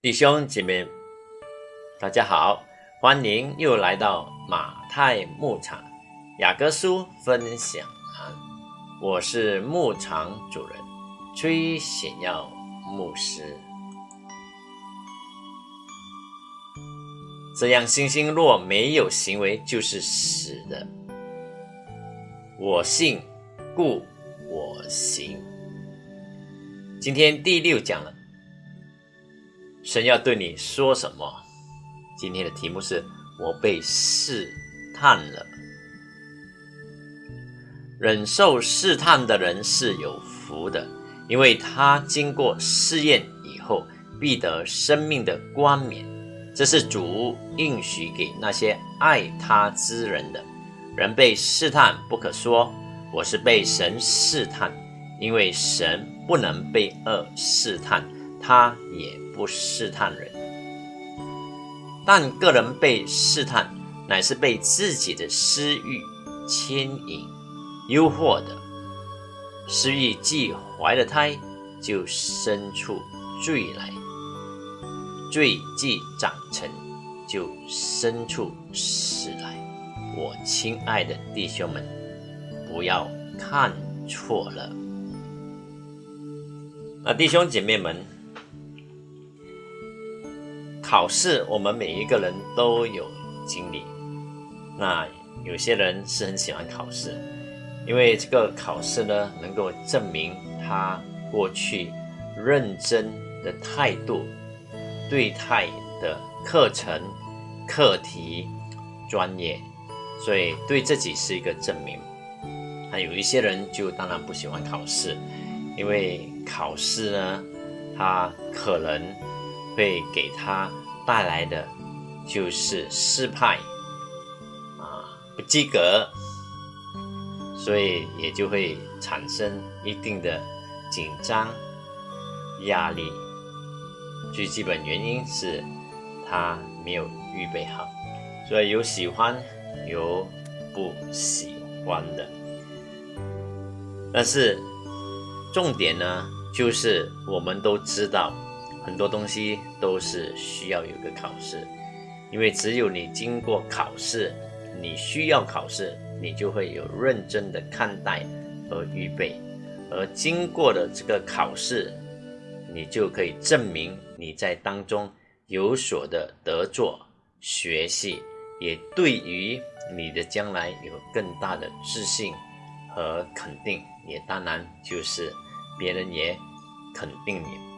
弟兄姐妹，大家好，欢迎又来到马太牧场雅各书分享啊！我是牧场主人崔显耀牧师。这样，信心若没有行为，就是死的。我信，故我行。今天第六讲了。神要对你说什么？今天的题目是我被试探了。忍受试探的人是有福的，因为他经过试验以后，必得生命的冠冕。这是主应许给那些爱他之人的。人被试探，不可说我是被神试探，因为神不能被恶试探，他也。不试探人，但个人被试探，乃是被自己的私欲牵引、诱惑的。私欲既怀了胎，就生出罪来；罪既长成，就生出死来。我亲爱的弟兄们，不要看错了。那弟兄姐妹们。考试，我们每一个人都有经历。那有些人是很喜欢考试，因为这个考试呢，能够证明他过去认真的态度、对待的课程、课题专业，所以对自己是一个证明。那有一些人就当然不喜欢考试，因为考试呢，他可能。会给他带来的就是失败啊，不及格，所以也就会产生一定的紧张压力。最基本原因是他没有预备好，所以有喜欢有不喜欢的。但是重点呢，就是我们都知道。很多东西都是需要有个考试，因为只有你经过考试，你需要考试，你就会有认真的看待和预备，而经过的这个考试，你就可以证明你在当中有所的得做学习，也对于你的将来有更大的自信和肯定，也当然就是别人也肯定你。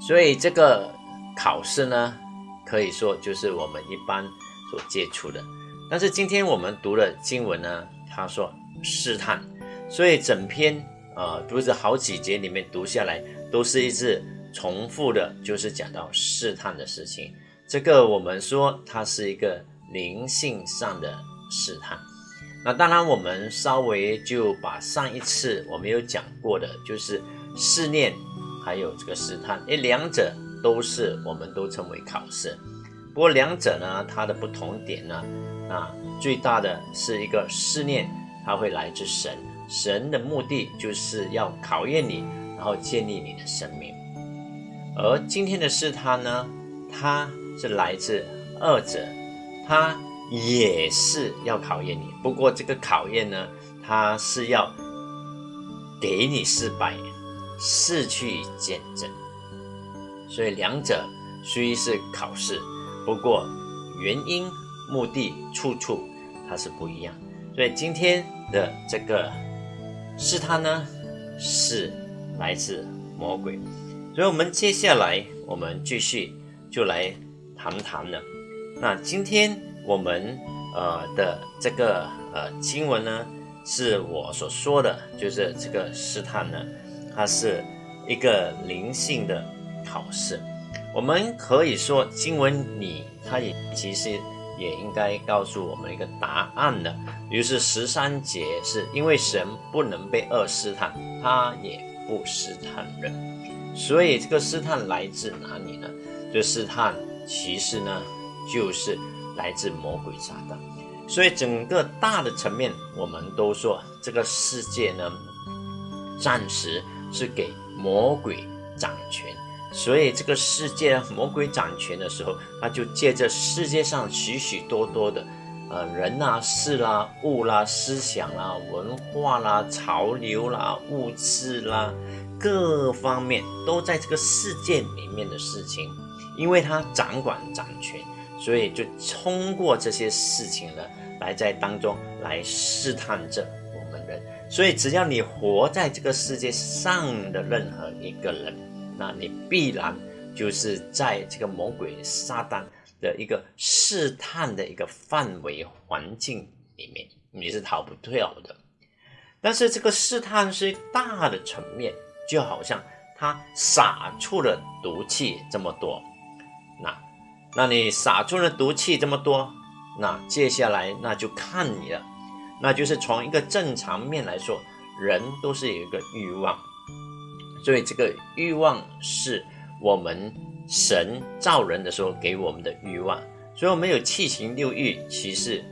所以这个考试呢，可以说就是我们一般所接触的。但是今天我们读的经文呢，他说试探，所以整篇呃读着好几节里面读下来，都是一直重复的，就是讲到试探的事情。这个我们说它是一个灵性上的试探。那当然，我们稍微就把上一次我们有讲过的，就是试炼。还有这个试探，诶，两者都是我们都称为考试。不过两者呢，它的不同点呢，啊，最大的是一个试炼，它会来自神，神的目的就是要考验你，然后建立你的生命。而今天的试探呢，它是来自二者，它也是要考验你。不过这个考验呢，它是要给你失败。是去见证，所以两者虽是考试，不过原因、目的、处处它是不一样。所以今天的这个试探呢，是来自魔鬼。所以我们接下来我们继续就来谈谈了。那今天我们呃的这个呃经文呢，是我所说的，就是这个试探呢。它是一个灵性的考试，我们可以说经文里，它也其实也应该告诉我们一个答案的。于是十三节是因为神不能被恶试探，他也不试探人，所以这个试探来自哪里呢？这试探其实呢，就是来自魔鬼撒旦。所以整个大的层面，我们都说这个世界呢，暂时。是给魔鬼掌权，所以这个世界魔鬼掌权的时候，他就借着世界上许许多多的，呃，人啦、事啦、物啦、思想啦、文化啦、潮流啦、物质啦，各方面都在这个世界里面的事情，因为他掌管掌权，所以就通过这些事情呢，来在当中来试探着。所以只要你活在这个世界上的任何一个人。那你必然就是在这个魔鬼撒旦的一个试探的一个范围环境里面，你是逃不掉的。但是这个试探是大的层面，就好像他撒出了毒气这么多，那那你撒出了毒气这么多，那接下来那就看你了，那就是从一个正常面来说，人都是有一个欲望。所以这个欲望是我们神造人的时候给我们的欲望，所以我们有七情六欲，其实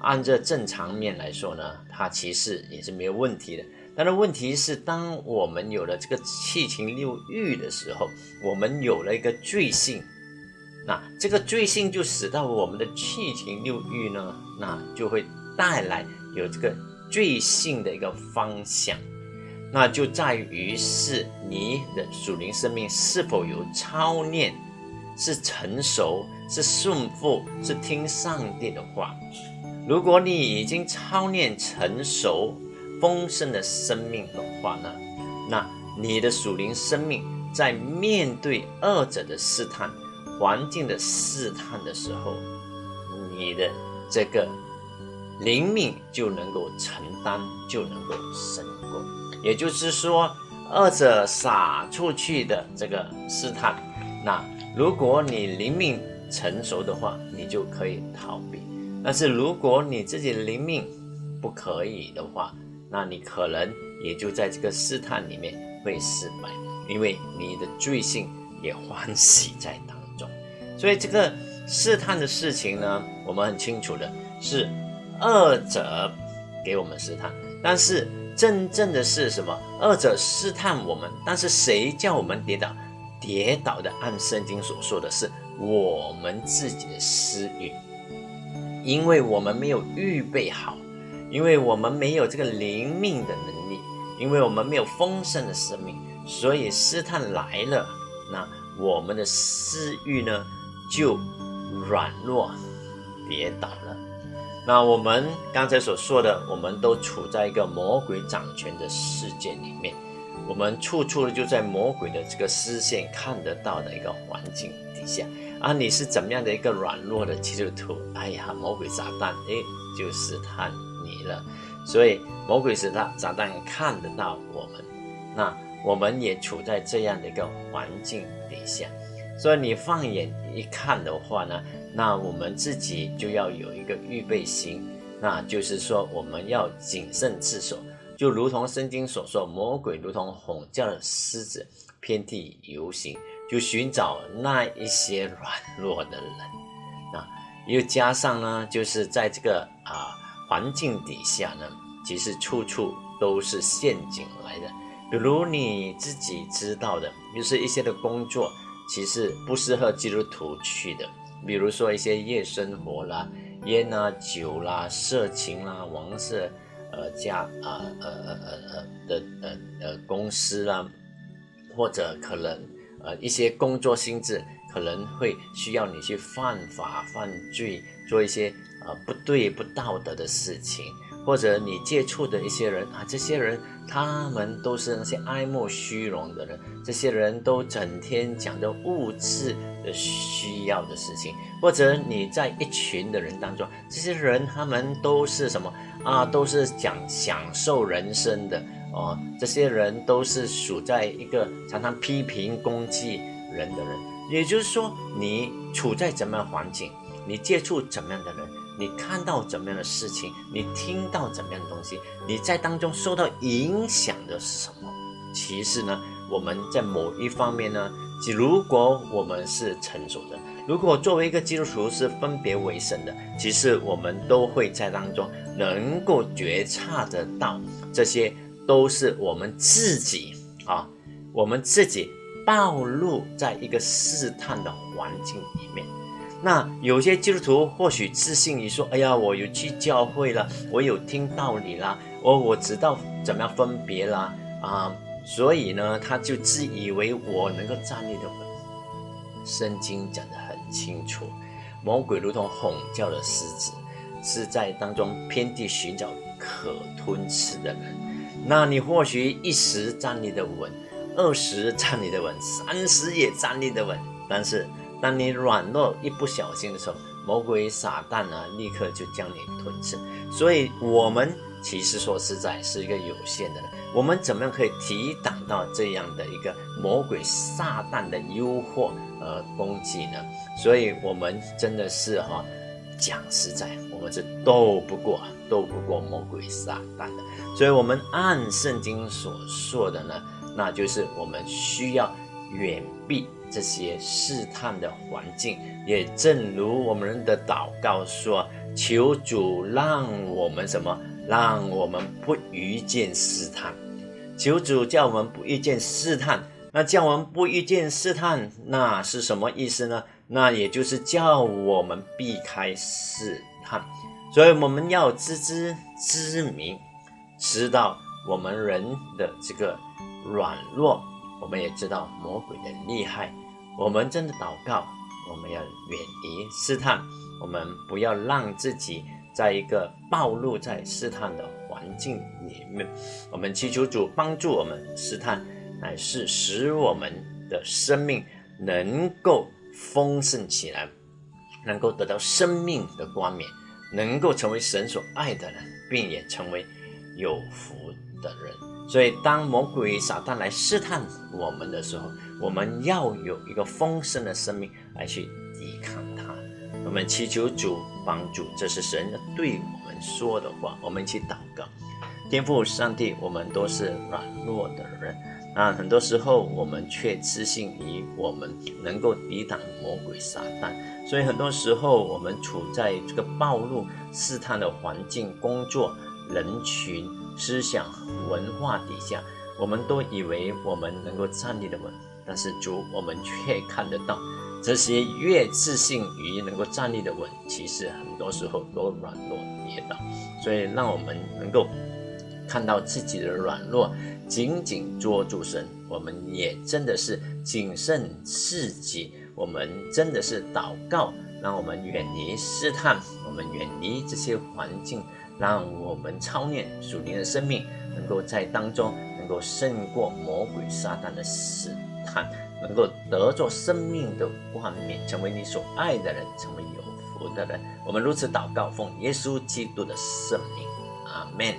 按这正常面来说呢，它其实也是没有问题的。但是问题是，当我们有了这个七情六欲的时候，我们有了一个罪性，那这个罪性就使到我们的七情六欲呢，那就会带来有这个罪性的一个方向。那就在于是你的属灵生命是否有操练，是成熟，是顺服，是听上帝的话。如果你已经操练成熟、丰盛的生命的话呢，那你的属灵生命在面对二者的试探、环境的试探的时候，你的这个灵命就能够承担，就能够胜过。也就是说，二者撒出去的这个试探，那如果你灵命成熟的话，你就可以逃避；但是如果你自己灵命不可以的话，那你可能也就在这个试探里面会失败，因为你的罪性也欢喜在当中。所以这个试探的事情呢，我们很清楚的是，二者给我们试探，但是。真正的是什么？二者试探我们，但是谁叫我们跌倒？跌倒的，按圣经所说的是我们自己的私欲，因为我们没有预备好，因为我们没有这个灵命的能力，因为我们没有丰盛的生命，所以试探来了，那我们的私欲呢就软弱，跌倒了。那我们刚才所说的，我们都处在一个魔鬼掌权的世界里面，我们处处就在魔鬼的这个视线看得到的一个环境底下啊！你是怎么样的一个软弱的基督徒？哎呀，魔鬼撒旦哎，就试探你了。所以魔鬼撒旦撒旦看得到我们，那我们也处在这样的一个环境底下。所以你放眼一看的话呢？那我们自己就要有一个预备心，那就是说我们要谨慎自守，就如同圣经所说，魔鬼如同吼叫的狮子，遍地游行，就寻找那一些软弱的人。那又加上呢，就是在这个啊环境底下呢，其实处处都是陷阱来的。比如你自己知道的，就是一些的工作，其实不适合基督徒去的。比如说一些夜生活啦、烟啊、酒啦、色情啦、王色，呃，家啊，呃呃呃呃的呃呃公司啦，或者可能呃一些工作性质可能会需要你去犯法犯罪，做一些呃不对不道德的事情。或者你接触的一些人啊，这些人他们都是那些爱慕虚荣的人，这些人都整天讲着物质的需要的事情。或者你在一群的人当中，这些人他们都是什么啊？都是讲享受人生的哦。这些人都是处在一个常常批评攻击人的人。也就是说，你处在怎么样环境，你接触怎么样的人。你看到怎么样的事情，你听到怎么样的东西，你在当中受到影响的是什么？其实呢，我们在某一方面呢，如果我们是成熟的，如果作为一个基督徒是分别为神的，其实我们都会在当中能够觉察得到，这些都是我们自己啊，我们自己暴露在一个试探的环境里面。那有些基督徒或许自信于说：“哎呀，我有去教会了，我有听道理啦，我我知道怎么样分别啦啊，所以呢，他就自以为我能够站立的稳。”圣经讲得很清楚，魔鬼如同吼叫的狮子，是在当中遍地寻找可吞吃的人。那你或许一时站立的稳，二十站立的稳，三十也站立的稳，但是。当你软弱一不小心的时候，魔鬼撒旦呢，立刻就将你吞噬。所以，我们其实说实在是一个有限的，我们怎么样可以抵挡到这样的一个魔鬼撒旦的诱惑和攻击呢？所以，我们真的是哈，讲实在，我们是斗不过，斗不过魔鬼撒旦的。所以，我们按圣经所说的呢，那就是我们需要远避。这些试探的环境，也正如我们的祷告说：“求主让我们什么？让我们不遇见试探。求主叫我们不遇见试探。那叫我们不遇见试探，那是什么意思呢？那也就是叫我们避开试探。所以我们要知知知明，知道我们人的这个软弱。”我们也知道魔鬼的厉害，我们真的祷告，我们要远离试探，我们不要让自己在一个暴露在试探的环境里面。我们祈求主帮助我们，试探乃是使我们的生命能够丰盛起来，能够得到生命的光冕，能够成为神所爱的人，并也成为有福的人。所以，当魔鬼撒旦来试探我们的时候，我们要有一个丰盛的生命来去抵抗它。我们祈求主帮助，这是神对我们说的话。我们一起祷告，天父上帝，我们都是软弱的人，那很多时候我们却自信于我们能够抵挡魔鬼撒旦，所以很多时候我们处在这个暴露试探的环境、工作人群。思想文化底下，我们都以为我们能够站立的稳，但是主，我们却看得到，这些越自信于能够站立的稳，其实很多时候都软弱跌倒。所以，让我们能够看到自己的软弱，紧紧捉住神。我们也真的是谨慎自己，我们真的是祷告，让我们远离试探，我们远离这些环境。让我们操练属灵的生命，能够在当中能够胜过魔鬼撒旦的试探，能够得着生命的冠冕，成为你所爱的人，成为有福的人。我们如此祷告，奉耶稣基督的圣名，阿门。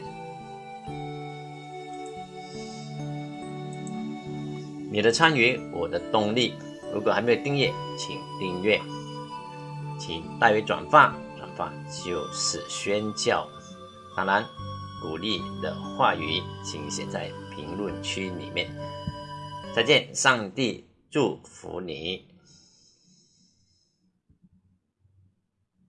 你的参与，我的动力。如果还没有订阅，请订阅，请代为转发，转发就是宣教。当然，鼓励的话语，请写在评论区里面。再见，上帝祝福你。